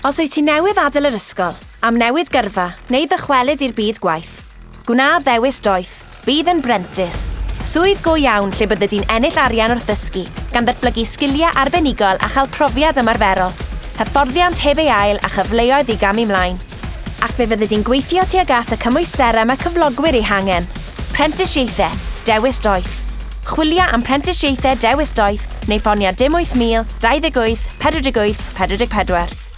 Os wyt ti newydd adael yr ysgol, am newid gyrfa neu ddychwelyd i'r byd gwaith, gwna ddewis doeth, bydd yn brentis. Swydd go iawn lle bydde di'n ennill arian wrth ddysgu, gan ddatblygu sgiliau arbenigol a chael profiad ymarferol, hyfforddiant heb ei ail a chyfleoedd i gam ymlaen. Ac fe fydde di'n gweithio tuag at y cymwysterau mae cyflogwyr ei hangen. Prentisiaethau, dewis doeth. Chwilio am prentisiaethau dewis doeth neu ffonia dim 8000 28 48 44.